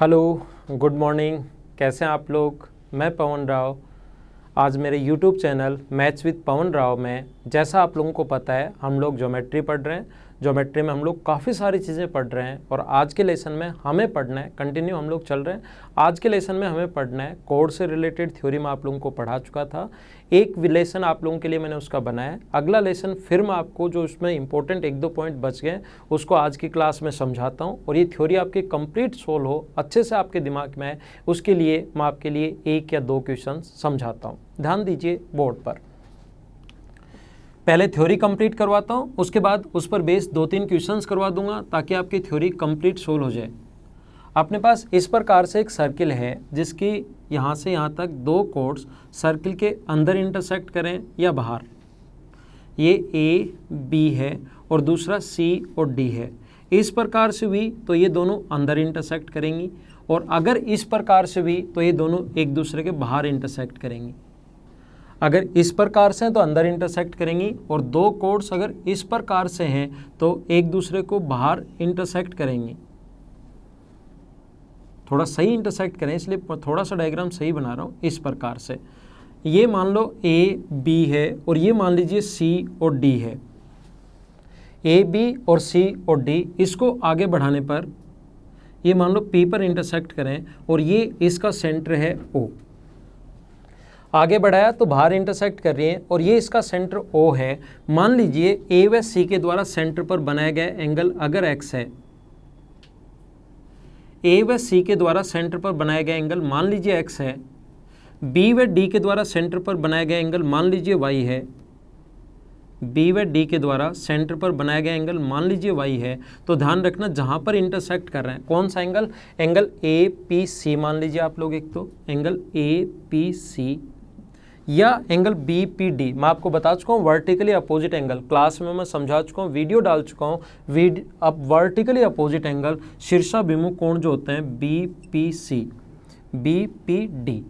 Hello, good morning. कैसे हैं आप लोग? मैं पवन राव। आज मेरे YouTube channel maths with Pawan Rao में, जैसा आप लोगों को पता है, हम लोग ज्योमेट्री पढ़ रहे हैं। ज्योमेट्री में हम लोग काफ़ी सारी चीज़ें पढ़ रहे हैं और आज के लेसन में हमें पढ़ना है, कंटिन्यू हम लोग चल रहे हैं। आज के लेसन में हमें पढ़ना है, कोड से रिलेटेड थ्योरी में आप लोगों को पढ़ा चुका था। एक लेसन आप लोगों के लिए मैंने उसका बनाया अगला लेसन फिर मैं आपको जो उसमें इंपॉर्टेंट एक दो पॉइंट बच गए उसको आज की क्लास में समझाता हूँ। और ये थ्योरी आपकी कंप्लीट सोल्व हो, अच्छे से आपके दिमाग में है उसके लिए मैं आपके लिए एक या दो क्वेश्चन समझाता हूँ। ध्यान दीजिए बोर्ड पर। पहले थ्योरी कंप्लीट करवाता हूँ, उसके बाद उस पर बेस दो तीन क्वेश्चंस करवा दूँगा, ताकि आपकी थ्योरी कंप्लीट सोल्व हो जाए। अपने पास इस प्रकार से एक सर्किल है, जिसकी यहाँ से यहाँ तक दो कोड्स सर्किल के अंदर इंटरसेक्ट करें या बाहर। ये ए बी है और दूसरा सी और डी है। इस प्रकार से भी तो ये दोनों अंदर इंटरसेक्ट करेंगी और अगर इस प्रकार से भी तो ये दोनों एक दूसरे के बाहर इंटरसेक्ट करेंगी। अगर इस प्रकार से हैं तो अंदर इंटरसेक्ट करेंगी और दो कोड्स अगर इस प्रकार से हैं तो एक दूसरे को बाहर इंटरसेक्ट करेंगी। थोड़ा सही इंटरसेक्ट करें, इसलिए थोड़ा सा डायग्राम सही बना रहा हूँ इस प्रकार से। ये मान लो ए बी है और ये मान लीजिए सी और डी है। ए बी और सी और डी इसको आगे बढ़ाने पर ये मान लो पी पर इंटरसेक्ट करें और ये इसका सेंटर है ओ आगे बढ़ाया तो बाहर इंटरसेक्ट कर रही है और ये इसका सेंटर ओ है। मान लीजिए ए व सी के द्वारा सेंटर पर बनाया गया एंगल अगर एक्स है ए व सी के द्वारा सेंटर पर बनाया गया एंगल मान लीजिए एक्स है। बी व डी के द्वारा सेंटर पर बनाया गया एंगल मान लीजिए वाई है। बी व डी के द्वारा सेंटर पर बनाया गया एंगल मान लीजिए वाई है। तो ध्यान रखना जहाँ पर इंटरसेक्ट कर रहे हैं, कौन सा angle angle A P C मान लीजिए आप लोग एक तो। एंगल ए पी सी या एंगल बी पी डी मैं आपको बता चुका हूँ वर्टिकली अपोजिट एंगल क्लास में मैं समझा चुका हूँ वीडियो डाल चुका हूँ। अब वर्टिकली अपोजिट एंगल शीर्षाभिमुख कोण जो होते हैं B P C B P D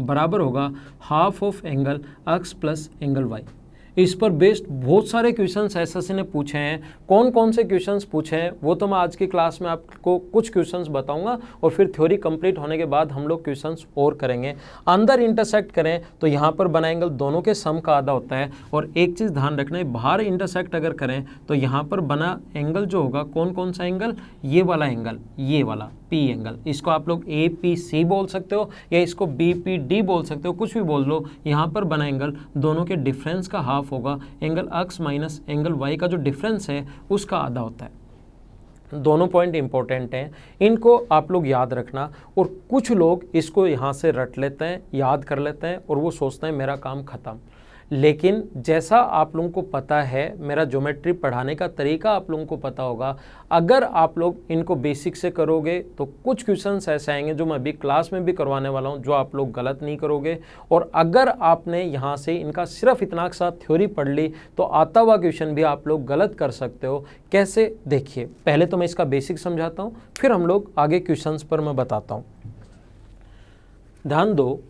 बराबर होगा half of angle X plus angle Y इस पर बेस्ड बहुत सारे क्वेश्चंस एसएससी ने पूछे हैं। कौन कौन से क्वेश्चंस पूछे हैं? वो तो मैं आज की क्लास में आपको कुछ क्वेश्चंस बताऊँगा और फिर थ्योरी कंप्लीट होने के बाद हम लोग क्वेश्चंस और करेंगे। अंदर इंटरसेक्ट करें तो यहाँ पर बना एंगल दोनों के सम का आधा होता है और एक चीज़ ध्यान रखना है, बाहर इंटरसेक्ट अगर करें तो यहाँ पर बना एंगल जो होगा कौन कौन सा एंगल ये वाला एंगल ये वाला। पी एंगल इसको आप लोग ए पी सी बोल सकते हो या इसको बी पी डी बोल सकते हो, कुछ भी बोल लो, यहाँ पर बना एंगल दोनों के डिफरेंस का हाफ़ होगा। Angle X minus angle Y का जो डिफरेंस है, उसका आधा होता है। दोनों पॉइंट इंपॉर्टेंट हैं। इनको आप लोग याद रखना और कुछ लोग इसको यहाँ से रट लेते हैं, याद कर लेते हैं और वो सोचते हैं मेरा काम ख़त्म। लेकिन जैसा आप लोगों को पता है, मेरा ज्योमेट्री पढ़ाने का तरीका आप लोगों को पता होगा, अगर आप लोग इनको बेसिक से करोगे तो कुछ क्वेश्चंस ऐसे आएँगे जो मैं अभी क्लास में भी करवाने वाला हूँ, जो आप लोग गलत नहीं करोगे। और अगर आपने यहाँ से इनका सिर्फ़ इतना सा थ्योरी पढ़ ली तो आता हुआ क्वेश्चन भी आप लोग गलत कर सकते हो। कैसे? देखिए, पहले तो मैं इसका बेसिक समझाता हूँ, फिर हम लोग आगे क्वेश्चन पर मैं बताता हूँ। ध्यान दो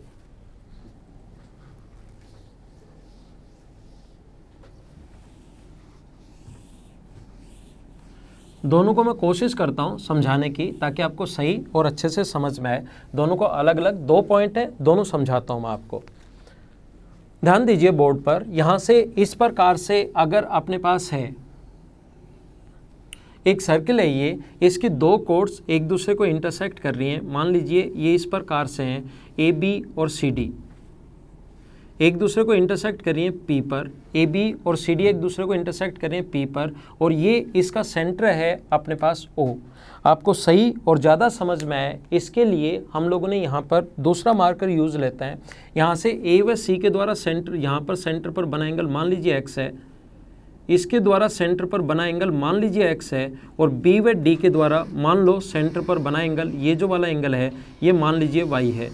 दोनों को मैं कोशिश करता हूँ समझाने की ताकि आपको सही और अच्छे से समझ में आए। दोनों को अलग अलग दो पॉइंट है, दोनों समझाता हूँ मैं आपको। ध्यान दीजिए बोर्ड पर, यहाँ से इस प्रकार से अगर अपने पास है, एक सर्किल है ये, इसकी दो कोड्स एक दूसरे को इंटरसेक्ट कर रही हैं। मान लीजिए ये इस प्रकार से हैं ए बी और सी डी एक दूसरे को इंटरसेक्ट करिए पी पर ए बी और सी डी एक दूसरे को इंटरसेक्ट करिए पी पर और ये इसका सेंटर है अपने पास ओ आपको सही और ज़्यादा समझ में आए, इसके लिए हम लोगों ने यहाँ पर दूसरा मार्कर यूज़ लेते हैं। यहाँ से ए व सी के द्वारा सेंटर यहाँ पर सेंटर पर बना एंगल मान लीजिए एक्स है। इसके द्वारा सेंटर पर बना एंगल मान लीजिए एक्स है और बी व डी के द्वारा मान लो सेंटर पर बना एंगल ये जो वाला एंगल है, ये मान लीजिए वाई है।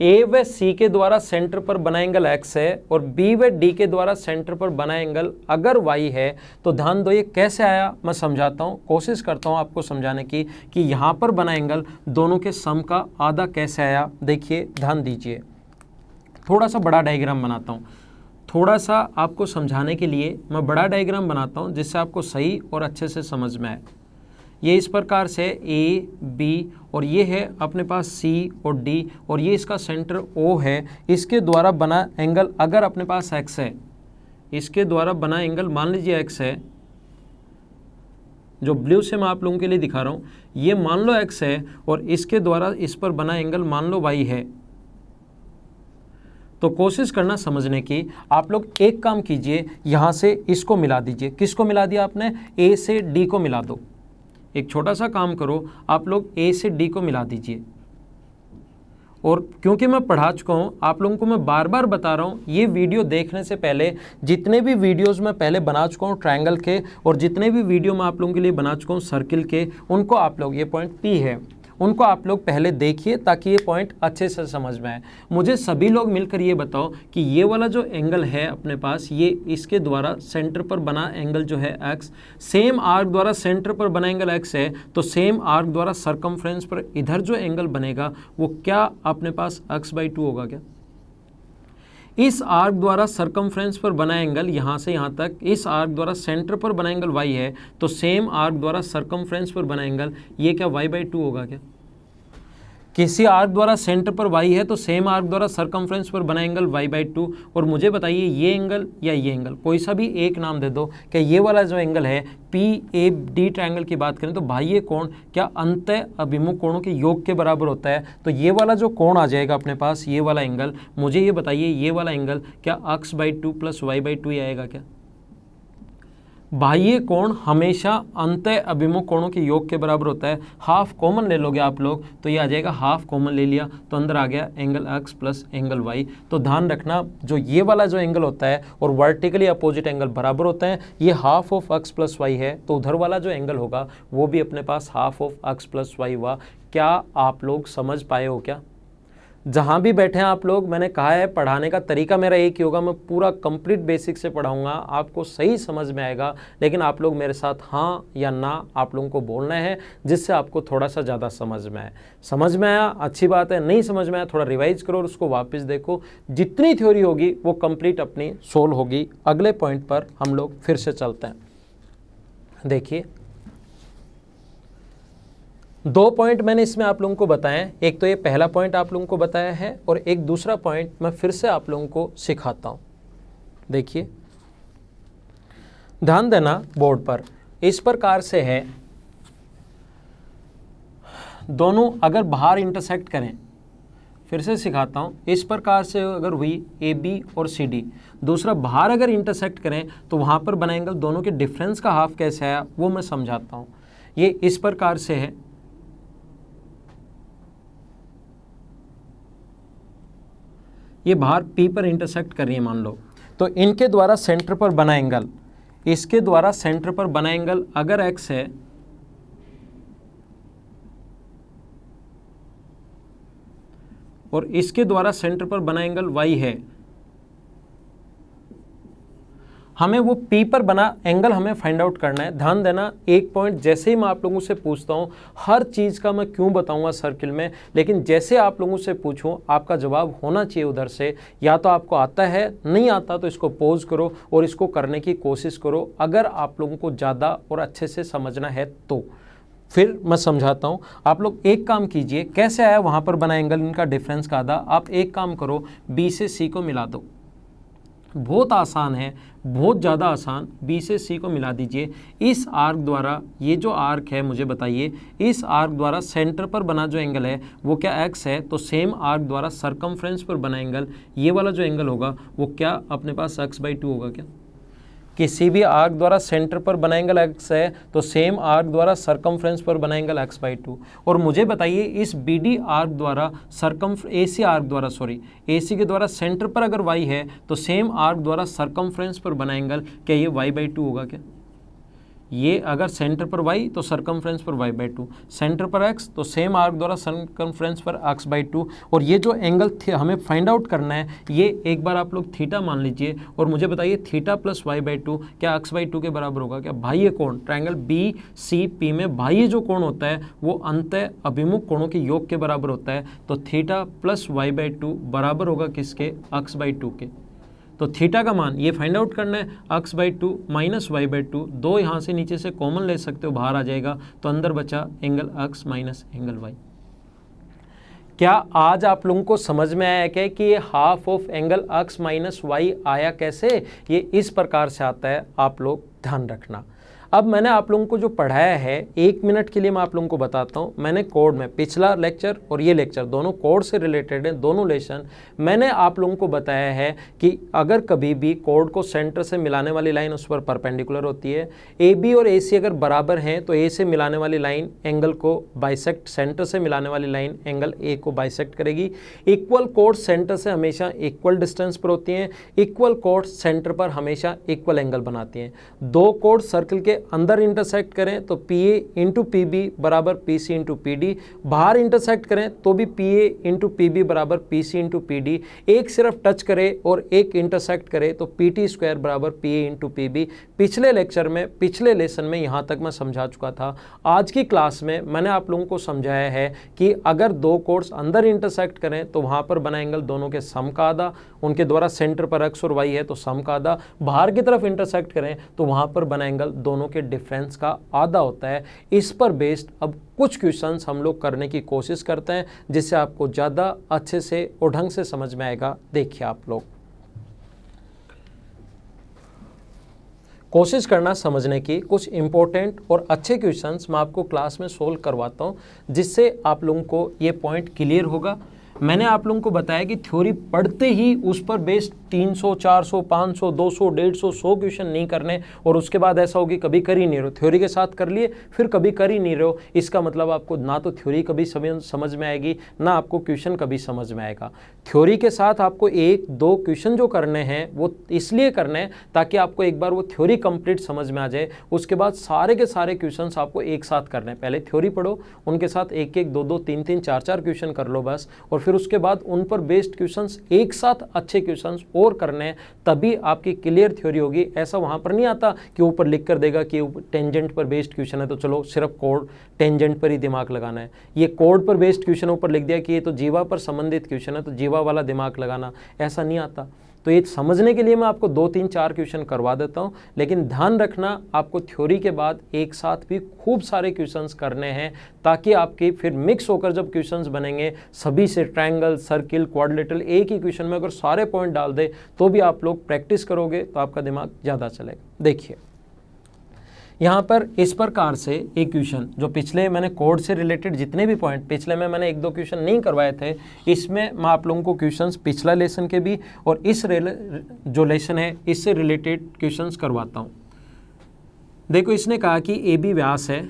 ए व सी के द्वारा सेंटर पर बना एंगल एक्स है और बी व डी के द्वारा सेंटर पर बना एंगल अगर वाई है तो ध्यान दो ये कैसे आया? मैं समझाता हूँ, कोशिश करता हूँ आपको समझाने की कि यहाँ पर बना एंगल दोनों के सम का आधा कैसे आया? देखिए, ध्यान दीजिए। थोड़ा सा बड़ा डायग्राम बनाता हूँ। थोड़ा सा आपको समझाने के लिए मैं बड़ा डायग्राम बनाता हूँ जिससे आपको सही और अच्छे से समझ में आए। ये इस प्रकार से ए बी और ये है अपने पास सी और डी और ये इसका सेंटर ओ है। इसके द्वारा बना एंगल अगर अपने पास एक्स है, इसके द्वारा बना एंगल मान लीजिए एक्स है, जो ब्लू से मैं आप लोगों के लिए दिखा रहा हूँ, ये मान लो एक्स है और इसके द्वारा इस पर बना एंगल मान लो वाई है। तो कोशिश करना समझने की, आप लोग एक काम कीजिए, यहाँ से इसको मिला दीजिए। किसको मिला दिया आपने? ए से डी को मिला दो। एक छोटा सा काम करो, आप लोग ए से डी को मिला दीजिए। और क्योंकि मैं पढ़ा चुका हूँ, आप लोगों को मैं बार बार बता रहा हूँ, ये वीडियो देखने से पहले जितने भी वीडियोस मैं पहले बना चुका हूँ ट्रायंगल के, और जितने भी वीडियो मैं आप लोगों के लिए बना चुका हूँ सर्किल के, उनको आप लोग, ये पॉइंट पी है। उनको आप लोग पहले देखिए ताकि ये पॉइंट अच्छे से समझ में आए। मुझे सभी लोग मिलकर ये बताओ कि ये वाला जो एंगल है अपने पास, ये इसके द्वारा सेंटर पर बना एंगल जो है एक्स सेम आर्क द्वारा सेंटर पर बना एंगल एक्स है तो सेम आर्क द्वारा सरकमफ्रेंस पर इधर जो एंगल बनेगा, वो क्या अपने पास एक्स बाई टू होगा क्या? इस आर्क द्वारा सरकमफ्रेंस पर बना एंगल यहाँ से यहाँ तक, इस आर्क द्वारा सेंटर पर बना एंगल वाई है तो सेम आर्क द्वारा सरकमफ्रेंस पर बना एंगल ये क्या वाई बाई टू होगा क्या? किसी आर्क द्वारा सेंटर पर वाई है तो सेम आर्क द्वारा सरकमफ्रेंस पर बना एंगल वाई बाई टू और मुझे बताइए, ये एंगल या ये एंगल कोई सा भी एक नाम दे दो क्या ये वाला जो एंगल है पी ए डी ट्रायंगल की बात करें तो भाई ये कोण क्या अंत अभिमुख कोणों के योग के बराबर होता है? तो ये वाला जो कोण आ जाएगा अपने पास, ये वाला एंगल मुझे ये बताइए, ये वाला एंगल क्या X by two plus Y by two आएगा क्या? बाह्य कोण हमेशा अंत अभिमुख कोणों के योग के बराबर होता है। हाफ़ कॉमन ले लोगे आप लोग तो ये आ जाएगा हाफ़ कॉमन ले लिया तो अंदर आ गया angle X plus angle Y तो ध्यान रखना, जो ये वाला जो एंगल होता है और वर्टिकली अपोजिट एंगल बराबर होता है, ये half of X plus Y है तो उधर वाला जो एंगल होगा, वो भी अपने पास half of X plus Y हुआ। क्या आप लोग समझ पाए हो क्या? जहाँ भी बैठे हैं आप लोग, मैंने कहा है, पढ़ाने का तरीका मेरा एक ही होगा, मैं पूरा कंप्लीट बेसिक से पढ़ाऊँगा, आपको सही समझ में आएगा, लेकिन आप लोग मेरे साथ हाँ या ना आप लोगों को बोलना है, जिससे आपको थोड़ा सा ज़्यादा समझ में आए। समझ में आया? अच्छी बात है, नहीं समझ में आया, थोड़ा रिवाइज करो और उसको वापस देखो। जितनी थ्योरी होगी, वो कंप्लीट अपनी सोल्व होगी। अगले पॉइंट पर हम लोग फिर से चलते हैं। देखिए दो पॉइंट मैंने इसमें आप लोगों को बताए एक तो ये पहला पॉइंट आप लोगों को बताया है और एक दूसरा पॉइंट मैं फिर से आप लोगों को सिखाता हूँ। देखिए। ध्यान देना बोर्ड पर। इस प्रकार से है। दोनों अगर बाहर इंटरसेक्ट करें, फिर से सिखाता हूँ। इस प्रकार से अगर हुई ए बी और सी डी दूसरा बाहर अगर इंटरसेक्ट करें तो वहाँ पर बना एंगल दोनों के डिफरेंस का हाफ़ कैसे आया, वो मैं समझाता हूँ। ये इस प्रकार से है। ये बाहर पी पर इंटरसेक्ट कर रही है, मान लो। तो इनके द्वारा सेंटर पर बना एंगल इसके द्वारा सेंटर पर बना एंगल अगर एक्स है, और इसके द्वारा सेंटर पर बना एंगल वाई है हमें वो पी पर बना एंगल हमें फाइंड आउट करना है। ध्यान देना, एक पॉइंट जैसे ही मैं आप लोगों से पूछता हूँ, हर चीज़ का मैं क्यों बताऊँगा सर्किल में? लेकिन जैसे आप लोगों से पूछूँ, आपका जवाब होना चाहिए उधर से। या तो आपको आता है, नहीं आता तो इसको पोज करो और इसको करने की कोशिश करो। अगर आप लोगों को ज़्यादा और अच्छे से समझना है तो। फिर मैं समझाता हूँ, आप लोग एक काम कीजिए, कैसे आया वहाँ पर बना एंगल इनका डिफरेंस का आधा। आप एक काम करो बी से सी को मिला दो। बहुत आसान है, बहुत ज़्यादा आसान। बी से सी को मिला दीजिए। इस आर्क द्वारा, ये जो आर्क है, मुझे बताइए, इस आर्क द्वारा सेंटर पर बना जो एंगल है, वो क्या एक्स है? तो सेम आर्क द्वारा सरकमफ्रेंस पर बना एंगल, ये वाला जो एंगल होगा, वो क्या अपने पास एक्स बाई टू होगा क्या? किसी भी आर्क द्वारा सेंटर पर बनाएंगल एक्स है तो सेम आर्क द्वारा सरकमफ्रेंस पर बनाएंगल एक्स बाई टू और मुझे बताइए, इस बी डी आर्क द्वारा सरकम ए सी आर्क द्वारा सॉरी ए सी के द्वारा सेंटर पर अगर वाई है तो सेम आर्क द्वारा सरकमफ्रेंस पर बनाएंगल क्या ये वाई बाई टू होगा क्या? ये अगर सेंटर पर वाई तो सरकमफ्रेंस पर वाई बाई टू सेंटर पर एक्स तो सेम आर्क द्वारा सरकमफ्रेंस पर एक्स बाई टू और ये जो एंगल हमें फाइंड आउट करना है, ये एक बार आप लोग थीटा मान लीजिए और मुझे बताइए theta plus Y by two क्या एक्स बाई टू के बराबर होगा? क्या बाह्य कोण ट्राइंगल बी सी पी में बाह्य जो कोण होता है, वो अंत अभिमुख कोणों के योग के बराबर होता है. तो theta plus Y by two बराबर होगा किसके? एक्स बाई टू के. तो थीटा का मान, ये फाइंड आउट करना है X by two minus Y by two दो यहाँ से नीचे से कॉमन ले सकते हो, बाहर आ जाएगा तो अंदर बचा angle x minus angle y क्या आज आप लोगों को समझ में आया क्या कि ये half of angle x minus y आया कैसे? ये इस प्रकार से आता है, आप लोग ध्यान रखना। अब मैंने आप लोगों को जो पढ़ाया है, एक मिनट के लिए मैं आप लोगों को बताता हूँ। मैंने कोड में, पिछला लेक्चर और ये लेक्चर दोनों कोड से रिलेटेड हैं, दोनों लेसन मैंने आप लोगों को बताया है कि अगर कभी भी कोड को सेंटर से मिलाने वाली लाइन उस पर परपेंडिकुलर होती है, ए बी और ए सी अगर बराबर हैं तो ए से मिलाने वाली लाइन एंगल को बाइसेक्ट, सेंटर से मिलाने वाली लाइन एंगल ए को बाइसेक्ट करेगी। इक्वल कोड सेंटर से हमेशा इक्वल डिस्टेंस पर होती हैं, इक्वल कोड सेंटर पर हमेशा इक्वल एंगल बनाती हैं। दो कोड सर्कल के अंदर इंटरसेक्ट करें तो P A into P B बराबर P C into P D बाहर इंटरसेक्ट करें तो भी P A into P B बराबर P C into P D एक सिर्फ़ टच करे और एक इंटरसेक्ट करे तो पी टी स्क्वायर बराबर P A into P B पिछले लेक्चर में, पिछले लेसन में यहाँ तक मैं समझा चुका था। आज की क्लास में मैंने आप लोगों को समझाया है कि अगर दो कोर्स अंदर इंटरसेक्ट करें तो वहाँ पर बना एंगल दोनों के सम का आधा उनके द्वारा सेंटर पर एक्स और वाई है तो सम का आधा बाहर की तरफ़ इंटरसेक्ट करें तो वहाँ पर बना एंगल दोनों के डिफरेंस का आधा होता है। इस पर बेस्ड अब कुछ क्वेश्चंस हम लोग करने की कोशिश करते हैं, जिससे आपको ज़्यादा अच्छे से और ढंग से समझ में आएगा। देखिए आप लोग। कोशिश करना समझने की कुछ इंपॉर्टेंट और अच्छे क्वेश्चंस मैं आपको क्लास में सोल्व करवाता हूँ, जिससे आप लोगों को ये पॉइंट क्लियर होगा। मैंने आप लोगों को बताया कि थ्योरी पढ़ते ही उस पर बेस्ड 300, 400, 500, 200, 150, 100 क्वेश्चन नहीं करने और उसके बाद ऐसा होगी कभी कर ही नहीं रहो थ्योरी के साथ कर लिए फिर कभी कर ही नहीं रहो इसका मतलब आपको ना तो थ्योरी कभी समझ में आएगी ना आपको क्वेश्चन कभी समझ में आएगा। थ्योरी के साथ आपको एक दो क्वेश्चन जो करने हैं वो इसलिए करने हैं ताकि आपको एक बार वो थ्योरी कंप्लीट समझ में आ जाए। उसके बाद सारे के सारे क्वेश्चन आपको एक साथ करने हैं। पहले थ्योरी पढ़ो उनके साथ एक एक दो दो तीन तीन चार चार क्वेश्चन कर लो बस और फिर उसके बाद उन पर बेस्ड क्वेश्चन एक साथ अच्छे क्वेश्चंस और करने तभी आपकी क्लियर थ्योरी होगी। ऐसा वहाँ पर नहीं आता कि ऊपर लिख कर देगा कि टेंजेंट पर बेस्ड क्वेश्चन है तो चलो सिर्फ़ कोड टेंजेंट पर ही दिमाग लगाना है। ये कोड पर बेस्ड क्वेश्चन ऊपर लिख दिया कि ये तो जीवा पर संबंधित क्वेश्चन है तो जीवा वाला दिमाग लगाना। ऐसा नहीं आता। तो ये समझने के लिए मैं आपको दो तीन चार क्वेश्चन करवा देता हूँ, लेकिन ध्यान रखना, आपको थ्योरी के बाद एक साथ भी खूब सारे क्वेश्चंस करने हैं, ताकि आपके फिर मिक्स होकर जब क्वेश्चंस बनेंगे, सभी से ट्रायंगल सर्किल क्वाड्रिलेटरल एक ही क्वेश्चन में अगर सारे पॉइंट डाल दे तो भी आप लोग प्रैक्टिस करोगे तो आपका दिमाग ज़्यादा चलेगा। देखिए यहाँ पर इस प्रकार से एक क्वेश्चन जो पिछले मैंने कोड से रिलेटेड जितने भी पॉइंट पिछले में मैंने एक दो क्वेश्चन नहीं करवाए थे, इसमें मैं आप लोगों को क्वेश्चंस पिछला लेसन के भी और इस जो लेसन है, इससे रिलेटेड क्वेश्चंस करवाता हूँ। देखो, इसने कहा कि ए बी व्यास है।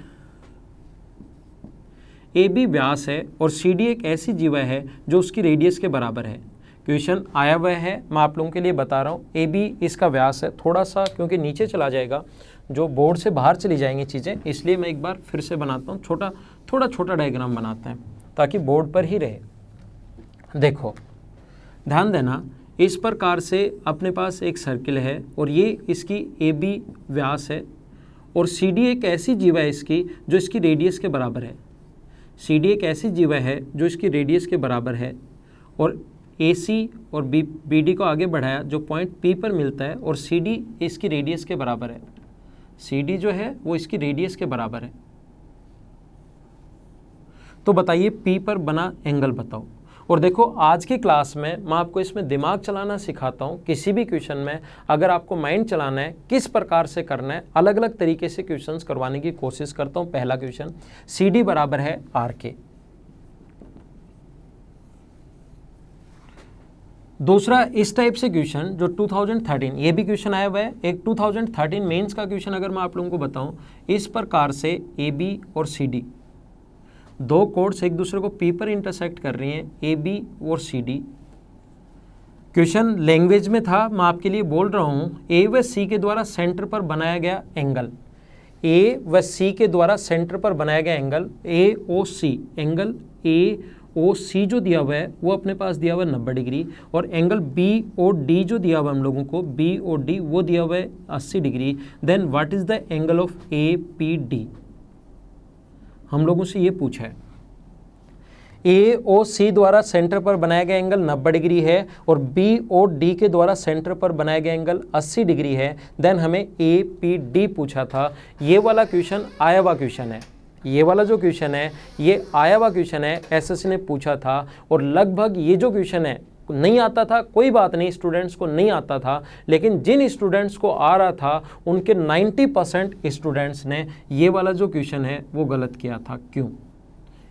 ए बी व्यास है और सी डी एक ऐसी जीवा है जो उसकी रेडियस के बराबर है। क्वेश्चन आया हुआ है, मैं आप लोगों के लिए बता रहा हूँ। ए बी इसका व्यास है, थोड़ा सा, क्योंकि नीचे चला जाएगा। जो बोर्ड से बाहर चली जाएँगी चीज़ें, इसलिए मैं एक बार फिर से बनाता हूँ, छोटा, थोड़ा छोटा डायग्राम बनाते हैं, ताकि बोर्ड पर ही रहे। देखो, ध्यान देना, इस प्रकार से अपने पास एक सर्किल है, और ये इसकी ए बी व्यास है, और सी डी एक ऐसी जीवा है इसकी, जो इसकी रेडियस के बराबर है। सी डी एक ऐसी जीवा है, जो इसकी रेडियस के बराबर है, और ए सी और बी बी डी को आगे बढ़ाया, जो पॉइंट पी पर मिलता है, और सी डी इसकी रेडियस के बराबर है। सी डी जो है, वो इसकी रेडियस के बराबर है। तो बताइए पी पर बना एंगल बताओ। और देखो, आज की क्लास में मैं आपको इसमें दिमाग चलाना सिखाता हूँ, किसी भी क्वेश्चन में। अगर आपको माइंड चलाना है, किस प्रकार से करना है अलग अलग तरीके से क्वेश्चंस करवाने की कोशिश करता हूँ, पहला क्वेश्चन सी डी बराबर है आर के दूसरा इस टाइप से क्वेश्चन जो 2013 ये भी क्वेश्चन आया हुआ है। एक 2013 मेंस का क्वेश्चन अगर मैं आप लोगों को बताऊँ, इस प्रकार से ए बी और सी डी दो कोड्स एक दूसरे को पी पर इंटरसेक्ट कर रही हैं ए बी और सी डी क्वेश्चन लैंग्वेज में था, मैं आपके लिए बोल रहा हूँ ए व सी के द्वारा सेंटर पर बनाया गया एंगल ए व सी के द्वारा सेंटर पर बनाया गया angle A O C angle A ओ सी जो दिया हुआ है, वो अपने पास दिया हुआ है नब्बे डिग्री और एंगल बी ओ डी जो दिया हुआ है हम लोगों को बी ओ डी वो दिया हुआ है अस्सी degree. Then what is the angle of A P D हम लोगों से ये पूछा है। ए ओ सी द्वारा सेंटर पर बनाया गया एंगल 90 डिग्री है और बी ओ डी के द्वारा सेंटर पर बनाया गया एंगल 80 डिग्री है। देन हमें ए पी डी पूछा था। ये वाला क्वेश्चन आया हुआ क्वेश्चन है। ये वाला जो क्वेश्चन है, ये आया हुआ क्वेश्चन है एसएससी ने पूछा था और लगभग ये जो क्वेश्चन है, नहीं आता था, कोई बात नहीं स्टूडेंट्स को नहीं आता था, लेकिन जिन स्टूडेंट्स को आ रहा था, उनके 90 परसेंट स्टूडेंट्स ने ये वाला जो क्वेश्चन है, वो गलत किया था। क्यों?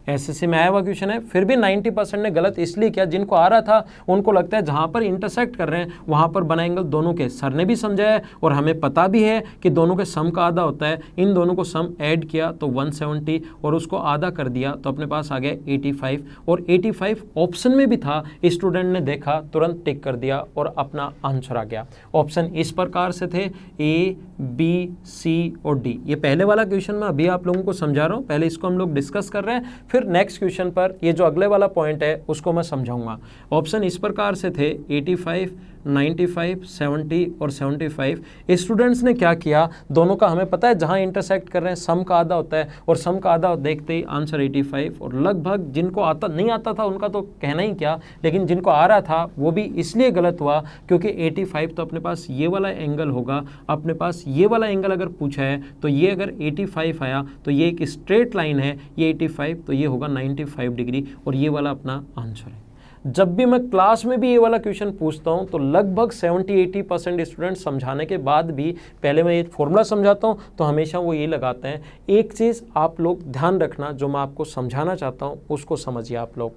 एसएससी में आया हुआ क्वेश्चन है। फिर भी 90 परसेंट ने गलत इसलिए किया, जिनको आ रहा था, उनको लगता है जहाँ पर इंटरसेक्ट कर रहे हैं, वहाँ पर बना एंगल दोनों के। सर ने भी समझाया है और हमें पता भी है कि दोनों के सम का आधा होता है। इन दोनों को सम ऐड किया तो 170 और उसको आधा कर दिया तो अपने पास आ गया 85 और 85 ऑप्शन में भी था स्टूडेंट ने देखा, तुरंत टिक कर दिया और अपना आंसर आ गया। ऑप्शन इस प्रकार से थे ए बी सी और डी ये पहले वाला क्वेश्चन मैं अभी आप लोगों को समझा रहा हूँ। पहले इसको हम लोग डिस्कस कर रहे हैं, फिर नेक्स्ट क्वेश्चन पर ये जो अगले वाला पॉइंट है उसको मैं समझाऊँगा। ऑप्शन इस प्रकार से थे 85 95, 70 और 75 स्टूडेंट्स ने क्या किया? दोनों का हमें पता है जहाँ इंटरसेक्ट कर रहे हैं सम का आधा होता है और सम का आधा देखते ही आंसर 85 और लगभग जिनको आता नहीं आता था उनका तो कहना ही क्या? लेकिन जिनको आ रहा था वो भी इसलिए गलत हुआ क्योंकि 85 तो अपने पास ये वाला एंगल होगा। अपने पास ये वाला एंगल अगर पूछा है तो ये अगर 85 आया तो ये एक स्ट्रेट लाइन है ये 85 तो ये होगा 95 डिग्री और ये वाला अपना आंसर है। जब भी मैं क्लास में भी ये वाला क्वेश्चन पूछता हूँ तो लगभग 70-80 परसेंट स्टूडेंट समझाने के बाद भी, पहले मैं ये फॉर्मूला समझाता हूँ तो हमेशा वो ये लगाते हैं, एक चीज़ आप लोग ध्यान रखना, जो मैं आपको समझाना चाहता हूँ, उसको समझिए आप लोग।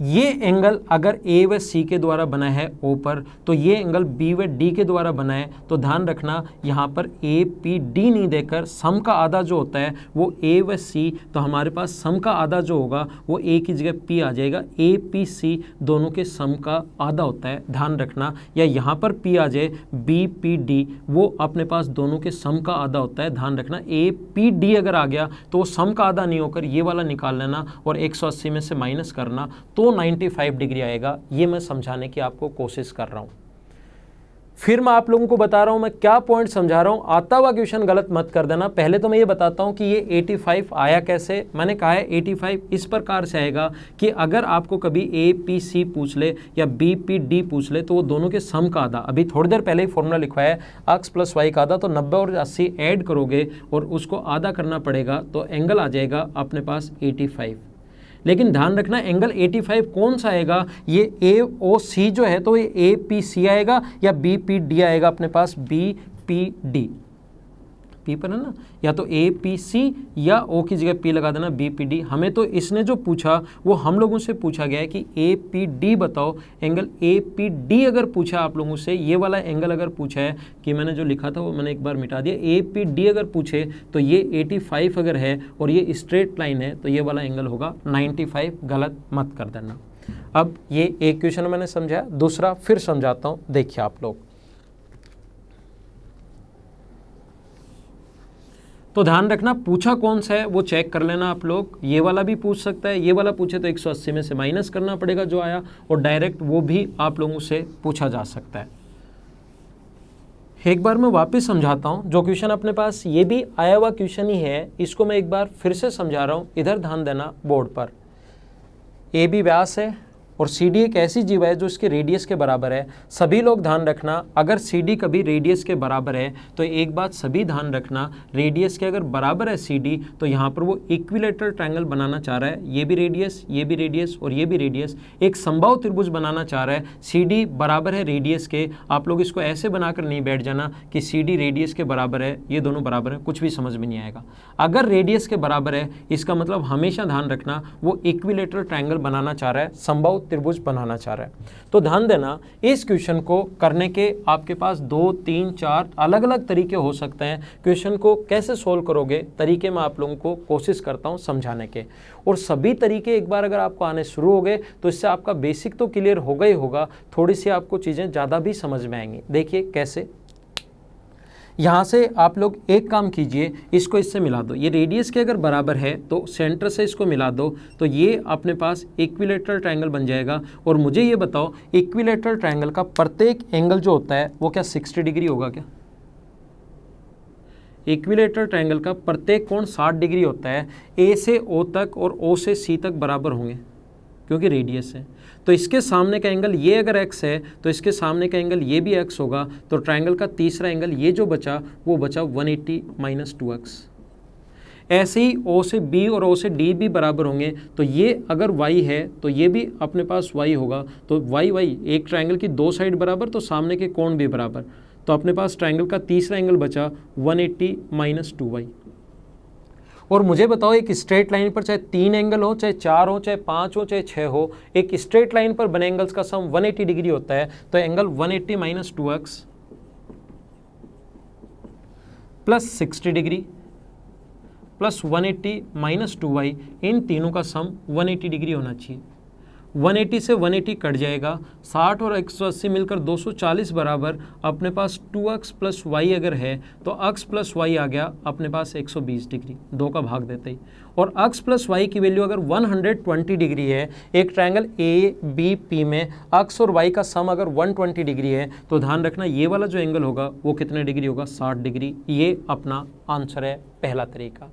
ये एंगल अगर ए व सी के द्वारा बना है ओ पर तो ये एंगल बी व डी के द्वारा बना है। तो ध्यान रखना, यहाँ पर ए पी डी नहीं देकर सम का आधा जो होता है, वो ए व सी तो हमारे पास सम का आधा जो होगा, वो ए की जगह पी आ जाएगा। ए पी सी दोनों के सम का आधा होता है। ध्यान रखना, या यहाँ पर पी आ जाए बी पी डी वो अपने पास दोनों के सम का आधा होता है। ध्यान रखना ए पी डी अगर आ गया तो वो सम का आधा नहीं होकर ये वाला निकाल लेना और एक सौ अस्सी में से माइनस करना तो 95 डिग्री आएगा, ये मैं समझाने की आपको कोशिश कर रहा हूँ। फिर मैं आप लोगों को बता रहा हूँ, मैं क्या पॉइंट समझा रहा हूँ? आता हुआ क्वेश्चन गलत मत कर देना। पहले तो मैं ये बताता हूँ कि ये 85 आया कैसे? मैंने कहा है 85 इस प्रकार से आएगा कि अगर आपको कभी ए पी सी पूछ ले या बी पी डी पूछ ले तो वो दोनों के सम का आधा। अभी थोड़ी देर पहले ही फॉर्मूला लिखवाया है एक्स प्लस वाई का आधा तो नब्बे और अस्सी ऐड करोगे और उसको आधा करना पड़ेगा तो एंगल आ जाएगा अपने पास एटी लेकिन ध्यान रखना एंगल 85 कौन सा आएगा? ये ए ओ सी जो है तो ये ए पी सी आएगा या बी पी डी आएगा अपने पास? बी पी डी पी पर है ना? या तो ए पी सी या ओ की जगह पी लगा देना बी पी डी हमें तो इसने जो पूछा, वो हम लोगों से पूछा गया है कि ए पी डी बताओ। एंगल ए पी डी अगर पूछा आप लोगों से, ये वाला एंगल अगर पूछा है, कि मैंने जो लिखा था वो मैंने एक बार मिटा दिया। ए पी डी अगर पूछे तो ये एटी फाइव अगर है और ये स्ट्रेट लाइन है तो ये वाला एंगल होगा नाइन्टी फाइव गलत मत कर देना। अब ये एक क्वेश्चन मैंने समझाया, दूसरा फिर समझाता हूँ। देखिए आप लोग तो ध्यान रखना, पूछा कौन सा है, वो चेक कर लेना आप लोग। ये वाला भी पूछ सकता है, ये वाला पूछे तो 180 में से माइनस करना पड़ेगा जो आया, और डायरेक्ट वो भी आप लोगों से पूछा जा सकता है। एक बार मैं वापस समझाता हूँ, जो क्वेश्चन अपने पास, ये भी आया हुआ क्वेश्चन ही है, इसको मैं एक बार फिर से समझा रहा हूँ, इधर ध्यान देना बोर्ड पर। ए बी व्यास है और सी डी एक ऐसी जीव है जो इसके रेडियस के बराबर है। सभी लोग ध्यान रखना, अगर सी डी कभी रेडियस के बराबर है तो एक बात सभी ध्यान रखना रेडियस के अगर बराबर है सी डी तो यहाँ पर वो इक्विलेटरल ट्रायंगल बनाना चाह रहा है। ये भी रेडियस ये भी रेडियस और ये भी रेडियस एक संभव त्रिभुज बनाना चाह रहा है। सी डी बराबर है रेडियस के। आप लोग इसको ऐसे बनाकर नहीं बैठ जाना कि सी डी रेडियस के बराबर है, ये दोनों बराबर है, कुछ भी समझ में नहीं आएगा। अगर रेडियस के बराबर है, इसका मतलब हमेशा ध्यान रखना, वो इक्विलेटरल ट्रायंगल बनाना चाह रहा है। संभव त्रिभुज बनाना चाह रहा है। तो ध्यान देना, इस क्वेश्चन को करने के आपके पास दो, तीन, चार अलग अलग तरीके हो सकते हैं। क्वेश्चन को कैसे सोल्व करोगे? तरीके मैं आप लोगों को कोशिश करता हूँ समझाने के। और सभी तरीके एक बार अगर आपको आने शुरू हो गए तो इससे आपका बेसिक तो क्लियर होगा ही होगा, थोड़ी सी आपको चीज़ें ज़्यादा भी समझ में आएँगी। देखिए कैसे यहाँ से आप लोग एक काम कीजिए, इसको इससे मिला दो। ये रेडियस के अगर बराबर है तो सेंटर से इसको मिला दो। तो ये अपने पास इक्विलेटरल ट्रायंगल बन जाएगा। और मुझे ये बताओ इक्विलेटरल ट्रायंगल का प्रत्येक एंगल जो होता है, वो क्या 60 डिग्री होगा क्या? इक्विलेटर ट्रायंगल का प्रत्येक कोण 60 डिग्री होता है। ए से ओ तक और ओ से सी तक बराबर होंगे, क्योंकि रेडियस है। तो इसके सामने का एंगल ये अगर एक्स है तो इसके सामने का एंगल ये भी एक्स होगा तो ट्राइंगल का तीसरा एंगल ये जो बचा, वो बचा 180 एट्टी माइनस टू एक्स ऐसे ही ओ से बी और ओ से डी भी बराबर होंगे तो ये अगर वाई है तो ये भी अपने पास वाई होगा तो वाई वाई एक ट्राइंगल की दो साइड बराबर तो सामने के कोण भी बराबर. तो अपने पास ट्राइंगल का तीसरा एंगल बचा 180 एट्टी माइनस टू वाई और मुझे बताओ, एक स्ट्रेट लाइन पर चाहे तीन एंगल हो, चाहे चार हो, चाहे पाँच हो, चाहे छः हो, एक स्ट्रेट लाइन पर बने एंगल्स का सम 180 डिग्री होता है तो angle 180 eighty minus two x plus sixty degree plus 180 eighty minus two y इन तीनों का सम 180 डिग्री होना चाहिए। 180 से 180 कट जाएगा। 60 और 180 मिलकर 240 बराबर, अपने पास 2x प्लस वाई अगर है तो x प्लस वाई आ गया अपने पास 120 डिग्री। दो का भाग देते ही। और x प्लस वाई की वैल्यू अगर 120 डिग्री है, एक ट्रायंगल ए, बी, पी में x और y का सम अगर 120 डिग्री है तो ध्यान रखना ये वाला जो एंगल होगा, वो कितने डिग्री होगा? 60 डिग्री। ये अपना आंसर है, पहला तरीका।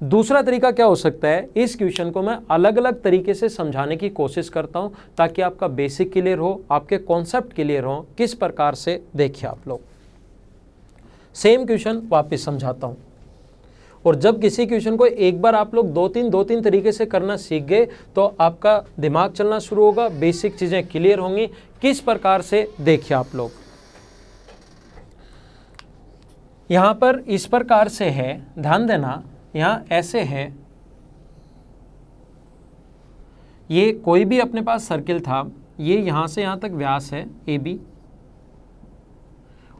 दूसरा तरीका क्या हो सकता है? इस क्वेश्चन को मैं अलग अलग तरीके से समझाने की कोशिश करता हूँ, ताकि आपका बेसिक क्लियर हो, आपके कॉन्सेप्ट क्लियर हो, किस प्रकार से देखिए आप लोग। सेम क्वेश्चन वापस समझाता हूँ। और जब किसी क्वेश्चन को एक बार आप लोग दो तीन दो तीन तरीके से करना सीख गए तो आपका दिमाग चलना शुरू होगा बेसिक चीज़ें क्लियर होंगी। किस प्रकार से देखिए आप लोग। यहाँ पर इस प्रकार से है, ध्यान देना यहाँ ऐसे है। ये कोई भी अपने पास सर्किल था, ये यहाँ से यहाँ तक व्यास है ए बी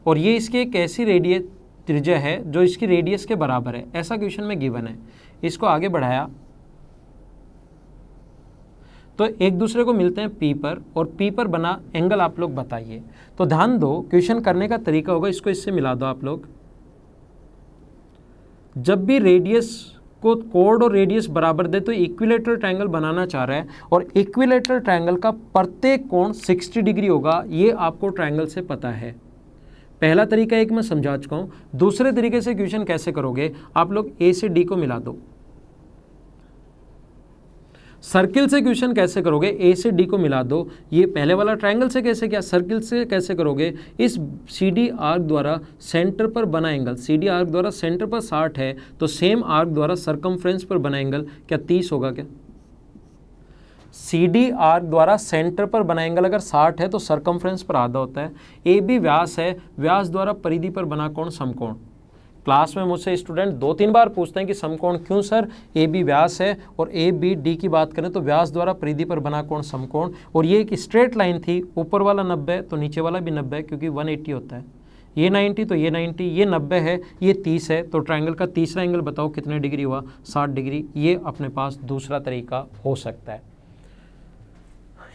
और ये इसकी एक ऐसी रेडियस त्रिज्या है, जो इसकी रेडियस के बराबर है। ऐसा क्वेश्चन में गिवन है। इसको आगे बढ़ाया। तो एक दूसरे को मिलते हैं पी पर, और पी पर बना एंगल आप लोग बताइए। तो ध्यान दो क्वेश्चन करने का तरीका होगा, इसको इससे मिला दो आप लोग। जब भी रेडियस को कोड और रेडियस बराबर दे तो इक्विलेटर ट्रायंगल बनाना चाह रहा है। और इक्विलेटर ट्रायंगल का प्रत्येक कोण 60 डिग्री होगा, ये आपको ट्रायंगल से पता है। पहला तरीका एक मैं समझा चुका हूँ। दूसरे तरीके से क्वेश्चन कैसे करोगे? आप लोग ए से डी को मिला दो। सर्किल से क्वेश्चन कैसे करोगे? ए से डी को मिला दो। ये पहले वाला ट्रायंगल से कैसे क्या? सर्किल से कैसे करोगे? इस सी डी आर्क द्वारा सेंटर पर बना एंगल सी डी आर्क द्वारा सेंटर पर साठ है तो सेम आर्क द्वारा सरकमफ्रेंस पर बना एंगल क्या तीस होगा क्या? सी डी आर द्वारा सेंटर पर बना एंगल अगर साठ है तो सरकमफ्रेंस पर आधा होता है। ए बी व्यास है। व्यास द्वारा परिधि पर बना कोण समकोण। क्लास में मुझसे स्टूडेंट दो तीन बार पूछते हैं कि समकोण क्यों, सर? ए बी व्यास है और ए बी डी की बात करें तो व्यास द्वारा परिधि पर बना कोण समकोण और ये एक स्ट्रेट लाइन थी, ऊपर वाला नब्बे तो नीचे वाला भी नब्बे, क्योंकि 180 होता है। ये 90 तो ये 90 ये 90 है, ये 30 है तो ट्रायंगल का तीसरा एंगल बताओ कितने डिग्री हुआ? 60 डिग्री ये अपने पास दूसरा तरीका हो सकता है।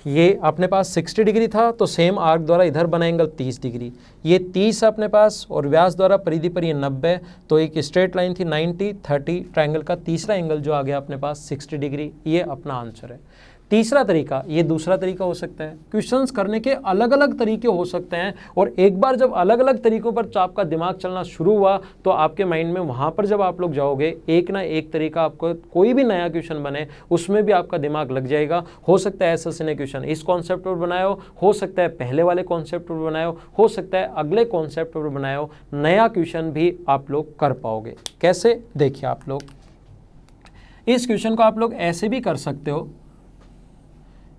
ये अपने पास 60 डिग्री था तो सेम आर्क द्वारा इधर बना एंगल 30 डिग्री। ये 30 अपने पास और व्यास द्वारा परिधि पर ये 90 तो एक स्ट्रेट लाइन थी 90 30 ट्राइंगल का तीसरा एंगल जो आ गया अपने पास 60 डिग्री, ये अपना आंसर है। तीसरा तरीका, ये दूसरा तरीका हो सकता है। क्वेश्चंस करने के अलग अलग तरीके हो सकते हैं और एक बार जब अलग अलग तरीकों पर आपका दिमाग चलना शुरू हुआ तो आपके माइंड में वहाँ पर जब आप लोग जाओगे, एक ना एक तरीका आपको कोई भी नया क्वेश्चन बने, उसमें भी आपका दिमाग लग जाएगा। हो सकता है ऐसा ने क्वेश्चन इस कॉन्सेप्ट पर बनाया हो सकता है पहले वाले कॉन्सेप्ट पर बनाया हो सकता है अगले कॉन्सेप्ट पर बनाया नया क्वेश्चन भी आप लोग कर पाओगे। कैसे? देखिए आप लोग, इस क्वेश्चन को आप लोग ऐसे भी कर सकते हो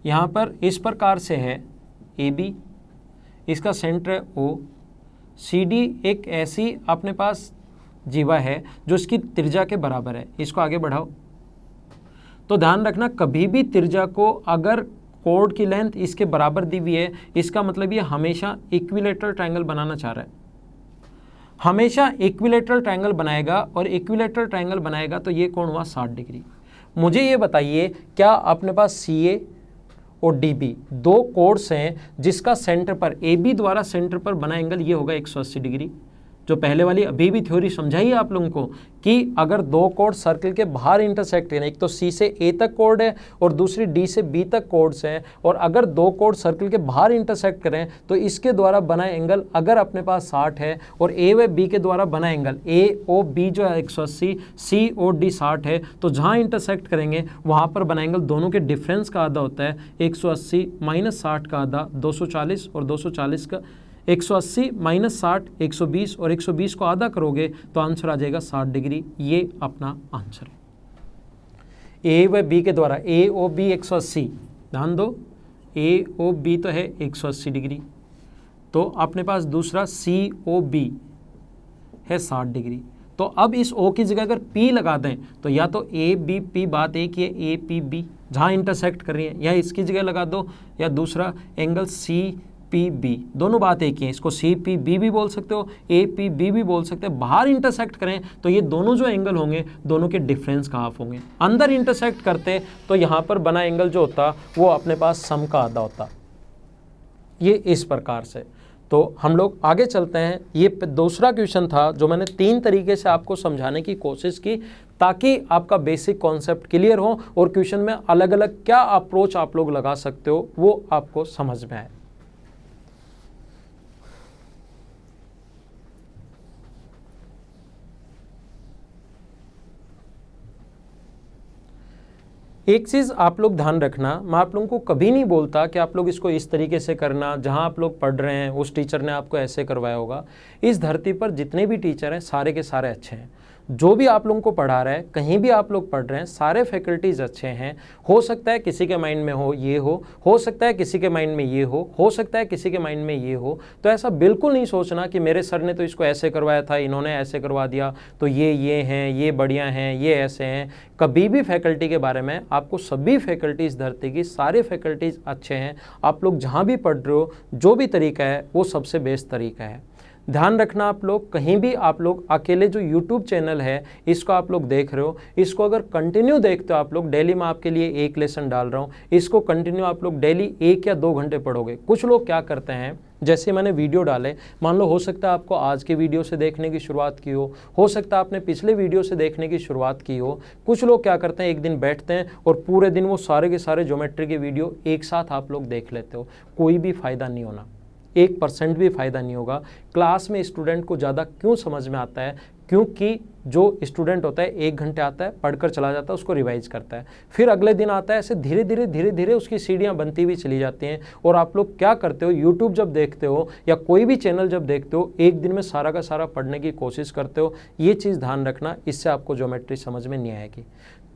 यहाँ पर इस प्रकार से है, ए बी। इसका सेंटर है ओ। सी डी एक ऐसी अपने पास जीवा है जो इसकी त्रिज्या के बराबर है। इसको आगे बढ़ाओ। तो ध्यान रखना, कभी भी त्रिज्या को अगर कोड की लेंथ इसके बराबर दी हुई है, इसका मतलब ये हमेशा इक्विलेटरल ट्रायंगल बनाना चाह रहा है। हमेशा इक्विलेटरल ट्रायंगल बनाएगा और इक्विलेटरल ट्रायंगल बनाएगा तो ये कौन हुआ 60 डिग्री। मुझे ये बताइए, क्या अपने पास सी ए और डी दो कोर्स हैं जिसका सेंटर पर ए बी द्वारा सेंटर पर बना एंगल ये होगा 180 डिग्री। जो पहले वाली अभी भी थ्योरी समझाई है आप लोगों को, कि अगर दो कोड सर्कल के बाहर इंटरसेक्ट करें एक तो सी से ए तक कोड है और दूसरी डी से बी तक कोड्स हैं, और अगर दो कोड सर्कल के बाहर इंटरसेक्ट करें तो इसके द्वारा बना एंगल अगर अपने पास 60 है और ए व बी के द्वारा बना एंगल ए ओ बी जो है 180 सी ओ डी 60 है तो जहाँ इंटरसेक्ट करेंगे, वहाँ पर बना एंगल दोनों के डिफरेंस का आधा होता है 180 माइनस साठ का आधा 240 और 240 का 180 माइनस साठ, एक और 120 को आधा करोगे तो आंसर आ जाएगा 60 डिग्री। ये अपना आंसर है। ए व बी के द्वारा, ए ओ बी एक सौ अस्सी। ध्यान दो, ए ओ बी तो है 180 डिग्री। तो अपने पास दूसरा सी ओ बी है 60 डिग्री। तो अब इस ओ की जगह अगर पी लगा दें तो या तो ए बी पी बात एक ही है, ए पी बी। जहाँ इंटरसेक्ट कर रही है, या इसकी जगह लगा दो, या दूसरा एंगल सी पी बी दोनों बात एक ही है। इसको सी पी बी भी बोल सकते हो ए पी बी भी बोल सकते हैं। बाहर इंटरसेक्ट करें तो ये दोनों जो एंगल होंगे, दोनों के डिफरेंस का हाफ़ होंगे। अंदर इंटरसेक्ट करते तो यहाँ पर बना एंगल जो होता, वो अपने पास सम का आधा होता। ये इस प्रकार से। तो हम लोग आगे चलते हैं। ये दूसरा क्वेश्चन था, जो मैंने तीन तरीके से आपको समझाने की कोशिश की, ताकि आपका बेसिक कॉन्सेप्ट क्लियर हो, और क्वेश्चन में अलग अलग क्या अप्रोच आप लोग लगा सकते हो, वो आपको समझ में आए। एक चीज़ आप लोग ध्यान रखना, मैं आप लोगों को कभी नहीं बोलता कि आप लोग इसको इस तरीके से करना, जहाँ आप लोग पढ़ रहे हैं, उस टीचर ने आपको ऐसे करवाया होगा। इस धरती पर जितने भी टीचर हैं, सारे के सारे अच्छे हैं। जो भी आप लोगों को पढ़ा रहा है, कहीं भी आप लोग पढ़ रहे हैं, सारे फैकल्टीज़ अच्छे हैं। हो सकता है किसी के माइंड में हो, ये हो। हो सकता है किसी के माइंड में ये हो। हो सकता है किसी के माइंड में ये हो। तो ऐसा बिल्कुल नहीं सोचना कि मेरे सर ने तो इसको ऐसे करवाया था, इन्होंने ऐसे करवा दिया तो ये ये हैं, ये बढ़िया हैं, ये ऐसे हैं। कभी भी फैकल्टी के बारे में आपको सभी फैकल्टीज़ धरती की सारे फैकल्टीज़ अच्छे हैं। आप लोग जहाँ भी पढ़ रहे हो, जो भी तरीका है, वो सबसे बेस्ट तरीका है। ध्यान रखना आप लोग, कहीं भी आप लोग, अकेले जो यूट्यूब चैनल है, इसको आप लोग देख रहे हो। इसको अगर कंटिन्यू देखते हो आप लोग डेली मैं आपके लिए एक लेसन डाल रहा हूँ। इसको कंटिन्यू आप लोग डेली एक या दो घंटे पढ़ोगे। कुछ लोग क्या करते हैं, जैसे मैंने वीडियो डाले, मान लो हो सकता है आपको आज के वीडियो से देखने की शुरुआत की हो हो सकता है आपने पिछले वीडियो से देखने की शुरुआत की हो। कुछ लोग क्या करते हैं, एक दिन बैठते हैं और पूरे दिन वो सारे के सारे ज्योमेट्री के वीडियो एक साथ आप लोग देख लेते हो। कोई भी फ़ायदा नहीं होना। एक परसेंट भी फ़ायदा नहीं होगा। क्लास में स्टूडेंट को ज़्यादा क्यों समझ में आता है? क्योंकि जो स्टूडेंट होता है, एक घंटे आता है, पढ़कर चला जाता है, उसको रिवाइज करता है। फिर अगले दिन आता है, ऐसे धीरे धीरे धीरे धीरे उसकी सीढ़ियाँ बनती हुई चली जाती हैं। और आप लोग क्या करते हो? यूट्यूब जब देखते हो या कोई भी चैनल जब देखते हो, एक दिन में सारा का सारा पढ़ने की कोशिश करते हो, ये चीज़ ध्यान रखना, इससे आपको ज्योमेट्री समझ में नहीं आएगी।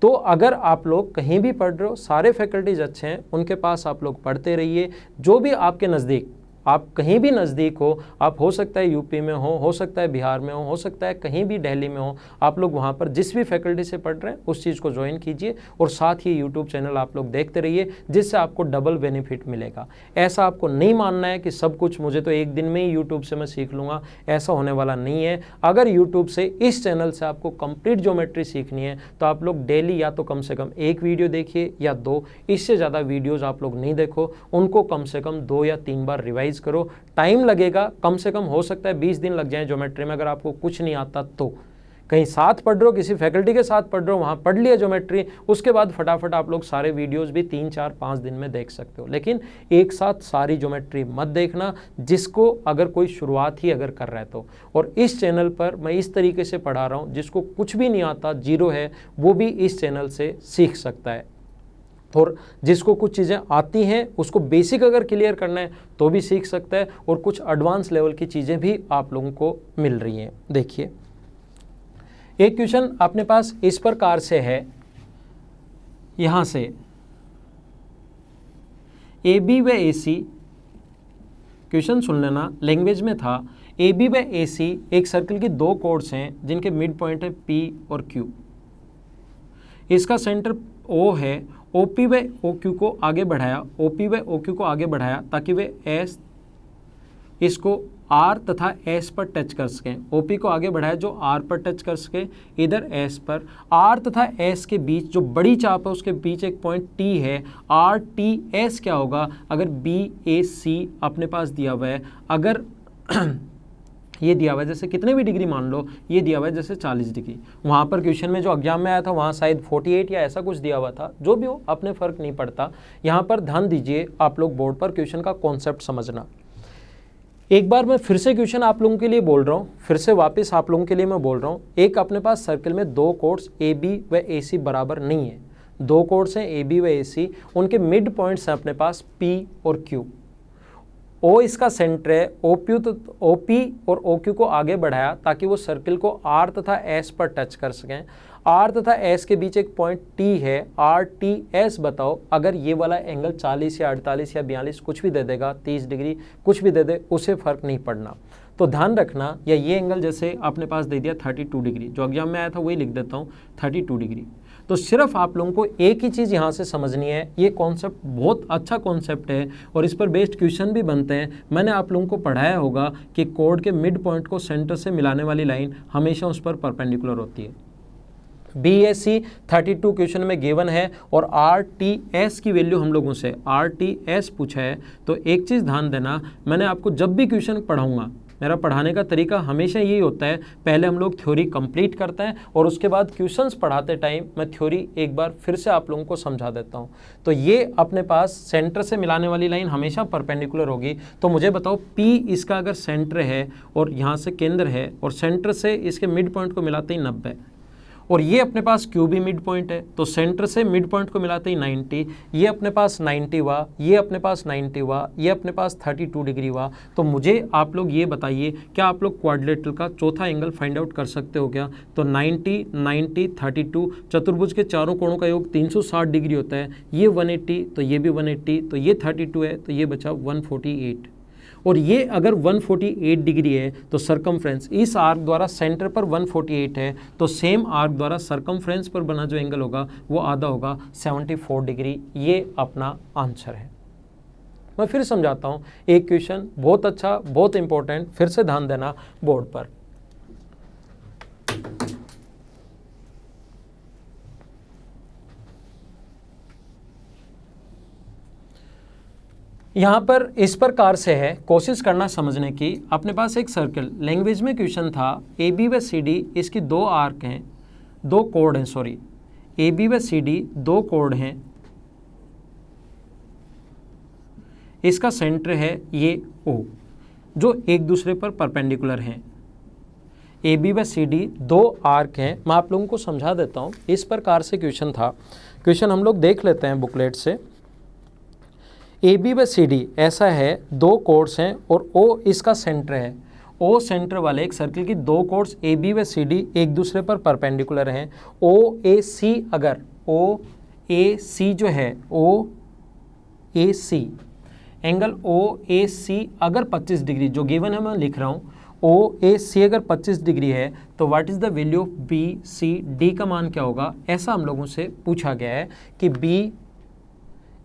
तो अगर आप लोग कहीं भी पढ़ रहे हो, सारे फैकल्टीज अच्छे हैं, उनके पास आप लोग पढ़ते रहिए। जो भी आपके नज़दीक आप कहीं भी नज़दीक हो, आप हो सकता है यूपी में हो हो सकता है बिहार में हो हो सकता है कहीं भी दिल्ली में हो, आप लोग वहाँ पर जिस भी फैकल्टी से पढ़ रहे हैं, उस चीज़ को ज्वाइन कीजिए और साथ ही यूट्यूब चैनल आप लोग देखते रहिए, जिससे आपको डबल बेनिफिट मिलेगा। ऐसा आपको नहीं मानना है कि सब कुछ मुझे तो एक दिन में ही यूट्यूब से मैं सीख लूँगा, ऐसा होने वाला नहीं है। अगर यूट्यूब से इस चैनल से आपको कंप्लीट ज्योमेट्री सीखनी है तो आप लोग डेली या तो कम से कम एक वीडियो देखिए या दो, इससे ज़्यादा वीडियोज़ आप लोग नहीं देखो, उनको कम से कम दो या तीन बार रिवाइज रिवाइज करो। टाइम लगेगा, कम से कम हो सकता है बीस दिन लग जाए ज्योमेट्री में, अगर आपको कुछ नहीं आता तो। कहीं साथ पढ़ रहे हो, किसी फैकल्टी के साथ पढ़ रहे हो, वहाँ पढ़ लिया ज्योमेट्री उसके बाद फटाफट आप लोग सारे वीडियोस भी तीन, चार, पाँच दिन में देख सकते हो। लेकिन एक साथ सारी ज्योमेट्री मत देखना, जिसको अगर कोई शुरुआत ही अगर कर रहा है तो। और इस चैनल पर मैं इस तरीके से पढ़ा रहा हूँ, जिसको कुछ भी नहीं आता ज़ीरो है, वो भी इस चैनल से सीख सकता है। और जिसको कुछ चीज़ें आती हैं, उसको बेसिक अगर क्लियर करना है तो भी सीख सकता है और कुछ एडवांस लेवल की चीज़ें भी आप लोगों को मिल रही हैं। देखिए, एक क्वेश्चन अपने पास इस प्रकार से है। यहाँ से ए बी व ए सी क्वेश्चन सुन लेना लैंग्वेज में था। ए बी व ए सी एक सर्कल की दो कोड्स हैं, जिनके मिड पॉइंट है पी और क्यू इसका सेंटर ओ है ओ पी व ओ क्यू को आगे बढ़ाया ओ पी व ओ क्यू को आगे बढ़ाया ताकि वे एस इसको आर तथा एस पर टच कर सकें। ओ पी को आगे बढ़ाया जो आर पर टच कर सके, इधर एस पर। आर तथा एस के बीच जो बड़ी चाप है, उसके बीच एक पॉइंट टी है। आर टी एस क्या होगा? अगर बी ए सी अपने पास दिया हुआ है, अगर ये दिया हुआ है, जैसे कितने भी डिग्री मान लो, ये दिया हुआ है, जैसे 40 डिग्री। वहाँ पर क्वेश्चन में जो एग्ज़ाम में आया था, वहाँ शायद 48 या ऐसा कुछ दिया हुआ था, जो भी हो, अपने फ़र्क नहीं पड़ता। यहाँ पर ध्यान दीजिए आप लोग बोर्ड पर क्वेश्चन का कॉन्सेप्ट समझना। एक बार मैं फिर से क्वेश्चन आप लोगों के लिए बोल रहा हूँ, फिर से वापस आप लोगों के लिए मैं बोल रहा हूँ, एक अपने पास सर्कल में दो कोर्स ए बी व ए सी बराबर नहीं है। दो कोर्स हैं ए बी व ए सी उनके मिड पॉइंट्स हैं अपने पास पी और क्यू ओ इसका सेंटर है ओ पी तो ओ पी और ओ क्यू को आगे बढ़ाया ताकि वो सर्किल को आर तथा एस पर टच कर सकें। आर तथा एस के बीच एक पॉइंट टी है। आर टी एस बताओ, अगर ये वाला एंगल 40 या 48 या 42 कुछ भी दे देगा 30 डिग्री कुछ भी दे दे, उसे फ़र्क नहीं पड़ना। तो ध्यान रखना, या ये एंगल जैसे आपने पास दे दिया 32 डिग्री, जो एग्ज़ाम में आया था वही लिख देता हूँ 32 डिग्री। तो सिर्फ़ आप लोगों को एक ही चीज़ यहाँ से समझनी है, ये कॉन्सेप्ट बहुत अच्छा कॉन्सेप्ट है और इस पर बेस्ड क्वेश्चन भी बनते हैं। मैंने आप लोगों को पढ़ाया होगा कि कोड के मिड पॉइंट को सेंटर से मिलाने वाली लाइन हमेशा उस पर परपेंडिकुलर होती है। B S C thirty two question में गिवन है और आर टी एस की वैल्यू हम लोगों से आर टी एस पूछा है। तो एक चीज़ ध्यान देना, मैंने आपको जब भी क्वेश्चन पढ़ाऊँगा मेरा पढ़ाने का तरीका हमेशा यही होता है, पहले हम लोग थ्योरी कंप्लीट करते हैं और उसके बाद क्वेश्चंस पढ़ाते टाइम मैं थ्योरी एक बार फिर से आप लोगों को समझा देता हूँ। तो ये अपने पास सेंटर से मिलाने वाली लाइन हमेशा परपेंडिकुलर होगी। तो मुझे बताओ पी इसका अगर सेंटर है और यहाँ से केंद्र है और सेंटर से इसके मिड पॉइंट को मिलाते ही नब्बे और ये अपने पास क्यू भी मिड पॉइंट है तो सेंटर से मिड पॉइंट को मिलाते ही 90 ये अपने पास 90 हुआ, ये अपने पास 90 हुआ, ये अपने पास 32 डिग्री हुआ। तो मुझे आप लोग ये बताइए, क्या आप लोग क्वाड्रिलेटरल का चौथा एंगल फाइंड आउट कर सकते हो क्या? तो 90 90 32 चतुर्भुज के चारों कोणों का योग 360 डिग्री होता है। ये 180 तो ये भी 180 तो ये 32 है तो ये बचा 148 और ये अगर 148 डिग्री है तो सरकमफ्रेंस इस आर्क द्वारा सेंटर पर 148 है तो सेम आर्क द्वारा सरकमफ्रेंस पर बना जो एंगल होगा, वो आधा होगा 74 डिग्री। ये अपना आंसर है। मैं फिर समझाता हूँ, एक क्वेश्चन बहुत अच्छा बहुत इंपॉर्टेंट फिर से ध्यान देना बोर्ड पर। यहाँ पर इस प्रकार से है, कोशिश करना समझने की, अपने पास एक सर्कल लैंग्वेज में क्वेश्चन था ए बी व सी डी इसकी दो आर्क हैं, दो कोड हैं सॉरी ए बी व सी डी दो कोड हैं। इसका सेंटर है ये ओ जो एक दूसरे पर परपेंडिकुलर हैं। ए बी व सी डी दो आर्क हैं। मैं आप लोगों को समझा देता हूँ, इस प्रकार से क्वेश्चन था। क्वेश्चन हम लोग देख लेते हैं बुकलेट से। ए बी व सी डी ऐसा है, दो कोर्स हैं और ओ इसका सेंटर है। ओ सेंटर वाले एक सर्किल की दो कोर्स ए बी व सी डी एक दूसरे पर परपेंडिकुलर हैं। ओ ए सी अगर ओ ए सी जो है ओ ए सी एंगल ओ ए सी अगर 25 डिग्री, जो गिवन है मैं लिख रहा हूँ ओ ए सी अगर 25 डिग्री है तो what is the value of B C D का मान क्या होगा? ऐसा हम लोगों से पूछा गया है कि बी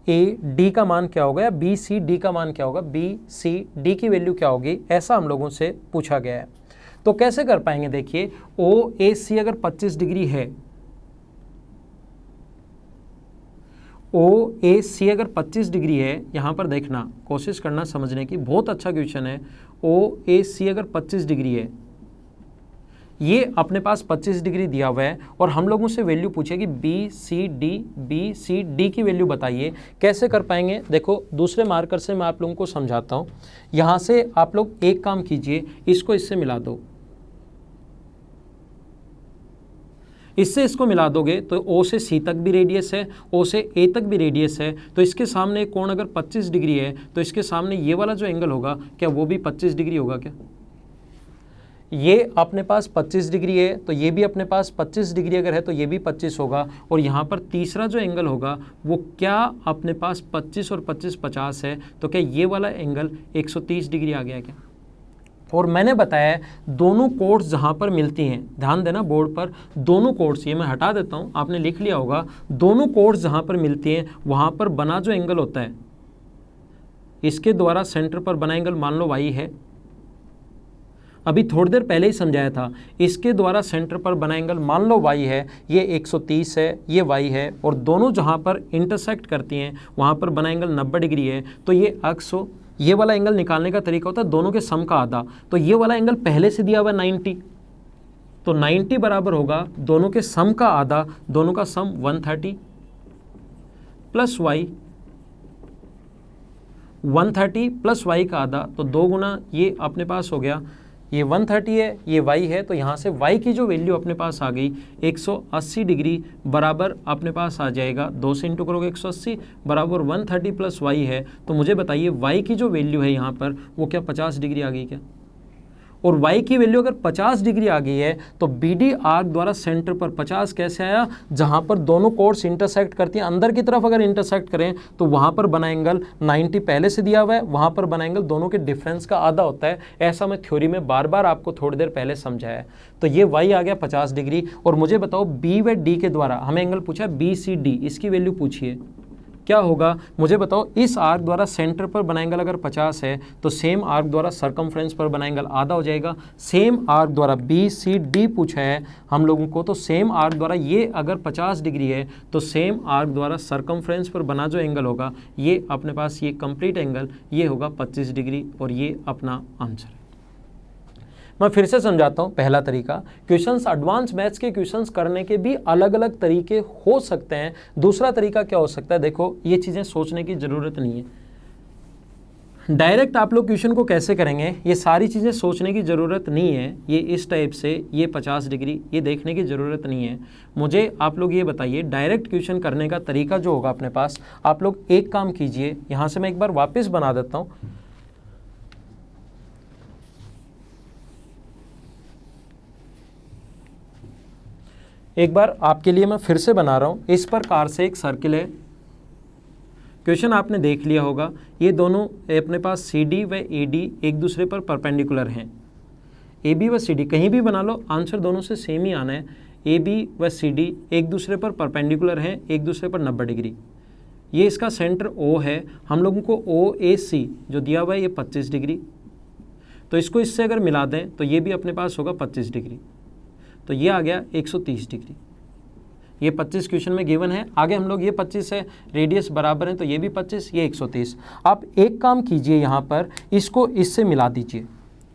ए डी का मान क्या होगा या बी सी डी का मान क्या होगा? बी सी डी की वैल्यू क्या होगी? ऐसा हम लोगों से पूछा गया है। तो कैसे कर पाएँगे? देखिए ओ ए सी अगर 25 डिग्री है ओ ए सी अगर 25 डिग्री है, यहाँ पर देखना, कोशिश करना समझने की, बहुत अच्छा क्वेश्चन है। ओ ए सी अगर 25 डिग्री है ये अपने पास 25 डिग्री दिया हुआ है और हम लोगों से value पूछेगी B, C, D, B, C, D की वैल्यू बताइए। कैसे कर पाएँगे? देखो, दूसरे मार्कर से मैं आप लोगों को समझाता हूँ। यहाँ से आप लोग एक काम कीजिए, इसको इससे मिला दो। इससे इसको मिला दोगे तो ओ से सी तक भी रेडियस है, ओ से ए तक भी रेडियस है। तो इसके सामने कोण अगर 25 डिग्री है तो इसके सामने ये वाला जो एंगल होगा, क्या वो भी 25 डिग्री होगा क्या? ये अपने पास 25 डिग्री है तो ये भी अपने पास 25 डिग्री अगर है तो ये भी 25 होगा। और यहाँ पर तीसरा जो एंगल होगा, वो क्या अपने पास 25 और 25 50 है तो क्या ये वाला एंगल 130 डिग्री आ गया क्या? और मैंने बताया, दोनों कोड्स जहाँ पर मिलती हैं, ध्यान देना बोर्ड पर, दोनों कोड्स, ये मैं हटा देता हूँ, आपने लिख लिया होगा, दोनों कोड्स जहाँ पर मिलती हैं, वहाँ पर बना जो एंगल होता है, इसके द्वारा सेंटर पर बना एंगल मान लो वाई है अभी थोड़ी देर पहले ही समझाया था। इसके द्वारा सेंटर पर बना एंगल मान लो वाई है, ये 130 है, ये वाई है, और दोनों जहाँ पर इंटरसेक्ट करती हैं, वहाँ पर बना एंगल 90 डिग्री है तो ये अक्स ये वाला एंगल निकालने का तरीका होता है, दोनों के सम का आधा। तो ये वाला एंगल पहले से दिया हुआ नाइन्टी तो 90 बराबर होगा, दोनों के सम का आधा, दोनों का sum 130 plus y 130 plus y का आधा तो दो गुना ये अपने पास हो गया। ये 130 है, ये y है तो यहाँ से y की जो वैल्यू अपने पास आ गई 180 डिग्री बराबर अपने पास आ जाएगा। दो से इंटू करोगे 180 बराबर 130 प्लस y है। तो मुझे बताइए, y की जो वैल्यू है यहाँ पर, वो क्या 50 डिग्री आ गई क्या? और y की वैल्यू अगर 50 डिग्री आ गई है तो बी डी आर्क द्वारा सेंटर पर 50 कैसे आया? जहाँ पर दोनों कोर्स इंटरसेक्ट करती हैं। अंदर की तरफ़ अगर इंटरसेक्ट करें तो वहाँ पर बना एंगल 90 पहले से दिया हुआ है। वहाँ पर बना एंगल दोनों के डिफरेंस का आधा होता है। ऐसा मैं थ्योरी में बार बार आपको थोड़ी देर पहले समझाया तो ये वाई आ गया पचास डिग्री और मुझे बताओ बी व डी के द्वारा, हमें एंगल पूछा बी सी डी इसकी वैल्यू पूछिए। क्या होगा? मुझे बताओ, इस आर्क द्वारा सेंटर पर बना एंगल अगर 50 है तो सेम आर्क द्वारा सरकमफ्रेंस पर बना एंगल आधा हो जाएगा। सेम आर्क द्वारा बी सी डी पूछा है हम लोगों को तो सेम आर्क द्वारा ये अगर 50 डिग्री है तो सेम आर्क द्वारा सरकमफ्रेंस पर बना जो एंगल होगा, ये अपने पास ये कंप्लीट एंगल ये होगा 25 डिग्री और ये अपना आंसर है। मैं फिर से समझाता हूँ, पहला तरीका, क्वेश्चंस एडवांस मैथ्स के क्वेश्चंस करने के भी अलग अलग तरीके हो सकते हैं। दूसरा तरीका क्या हो सकता है? देखो, ये चीज़ें सोचने की ज़रूरत नहीं है। डायरेक्ट आप लोग क्वेश्चन को कैसे करेंगे? ये सारी चीज़ें सोचने की ज़रूरत नहीं है। ये इस टाइप से, ये 50 डिग्री, ये देखने की ज़रूरत नहीं है। मुझे आप लोग ये बताइए डायरेक्ट क्वेश्चन करने का तरीका जो होगा अपने पास, आप लोग एक काम कीजिए, यहाँ से मैं एक बार वापस बना देता हूँ। एक बार आपके लिए मैं फिर से बना रहा हूँ। इस प्रकार से एक सर्किल है। क्वेश्चन आपने देख लिया होगा। ये दोनों अपने पास सी डी व ए डी एक दूसरे पर परपेंडिकुलर हैं। ए बी व सी डी कहीं भी बना लो आंसर दोनों से सेम ही आना है। ए बी व सी डी एक दूसरे पर परपेंडिकुलर हैं, एक दूसरे पर नब्बे डिग्री। ये इसका सेंटर ओ है। हम लोगों को ओ ए सी जो दिया हुआ है, ये पच्चीस डिग्री। तो इसको इससे अगर मिला दें तो ये भी अपने पास होगा पच्चीस डिग्री। तो ये आ गया 130 डिग्री। ये 25 क्वेश्चन में गिवन है। आगे हम लोग ये 25 है, रेडियस बराबर है तो ये भी 25 ये 130 आप एक काम कीजिए यहाँ पर, इसको इससे मिला दीजिए।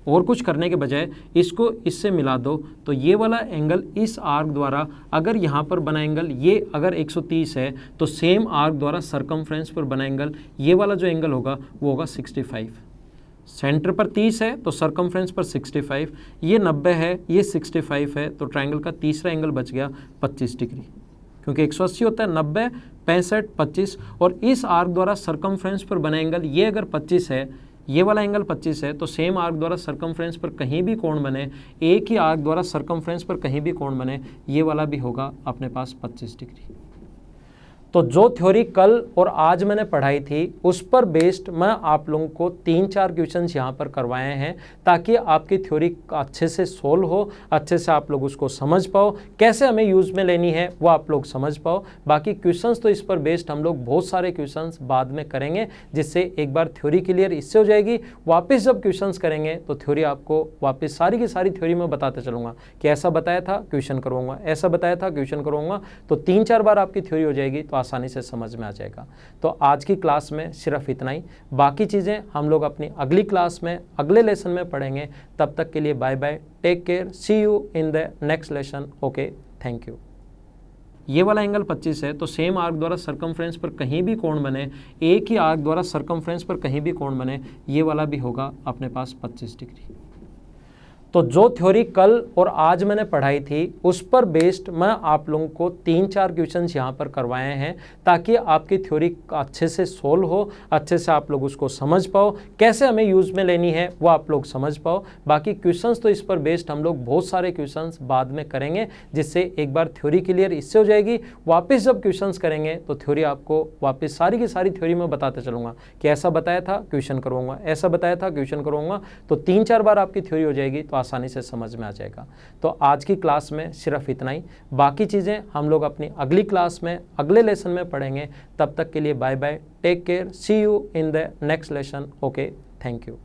और कुछ करने के बजाय इसको इससे मिला दो। तो ये वाला एंगल इस आर्क द्वारा अगर यहाँ पर बना एंगल, ये अगर 130 है तो सेम आर्क द्वारा सरकमफ्रेंस पर बना एंगल, ये वाला जो एंगल होगा, वो होगा 65 सेंटर पर 30 है तो सरकमफ्रेंस पर 65 ये 90 है, ये 65 है तो ट्रायंगल का तीसरा एंगल बच गया 25 डिग्री, क्योंकि 180 होता है 90 पैंसठ, पच्चीस, और इस आर्क द्वारा सरकमफ्रेंस पर बना एंगल ये अगर 25 है, ये वाला एंगल 25 है तो सेम आर्क द्वारा सरकमफ्रेंस पर कहीं भी कोण बने, एक ही आर्क द्वारा सरकमफ्रेंस पर कहीं भी कोण बने, ये वाला भी होगा अपने पास 25 डिग्री। तो जो थ्योरी कल और आज मैंने पढ़ाई थी, उस पर बेस्ड मैं आप लोगों को तीन चार क्वेश्चन यहाँ पर करवाए हैं ताकि आपकी थ्योरी अच्छे से सोल्व हो, अच्छे से आप लोग उसको समझ पाओ। कैसे हमें यूज़ में लेनी है, वो आप लोग समझ पाओ। बाकी क्वेश्चंस तो इस पर बेस्ड हम लोग बहुत सारे क्वेश्चंस बाद में करेंगे, जिससे एक बार थ्योरी क्लियर इससे हो जाएगी। वापस जब क्वेश्चन करेंगे तो थ्योरी आपको वापस सारी की सारी थ्योरी में बताते चलूँगा कि ऐसा बताया था क्वेश्चन करूँगा ऐसा बताया था क्वेश्चन करूँगा तो तीन चार बार आपकी थ्योरी हो जाएगी तो आसानी से समझ में आ जाएगा। तो आज की क्लास में सिर्फ़ इतना ही। बाकी चीज़ें हम लोग अपनी अगली क्लास में, अगले लेसन में पढ़ेंगे। तब तक के लिए bye bye take care see you in the next lesson okay thank you ये वाला एंगल 25 है तो सेम आर्क द्वारा सरकमफ्रेंस पर कहीं भी कोण बने, एक ही आर्क द्वारा सरकमफ्रेंस पर कहीं भी कोण बने, ये वाला भी होगा अपने पास 25 डिग्री। तो जो थ्योरी कल और आज मैंने पढ़ाई थी, उस पर बेस्ड मैं आप लोगों को तीन चार क्वेश्चन यहाँ पर करवाए हैं ताकि आपकी थ्योरी अच्छे से सोल्व हो, अच्छे से आप लोग उसको समझ पाओ। कैसे हमें यूज़ में लेनी है, वो आप लोग समझ पाओ। बाकी क्वेश्चंस तो इस पर बेस्ड हम लोग बहुत सारे क्वेश्चंस बाद में करेंगे, जिससे एक बार थ्योरी क्लियर इससे हो जाएगी। वापस जब क्वेश्चन करेंगे तो थ्योरी आपको वापस सारी की सारी थ्योरी में बताते चलूँगा कि ऐसा बताया था क्वेश्चन करूँगा ऐसा बताया था क्वेश्चन करूँगा तो तीन चार बार आपकी थ्योरी हो जाएगी तो आसानी से समझ में आ जाएगा। तो आज की क्लास में सिर्फ़ इतना ही। बाकी चीज़ें हम लोग अपनी अगली क्लास में, अगले लेसन में पढ़ेंगे। तब तक के लिए bye bye, take care see you in the next lesson okay thank you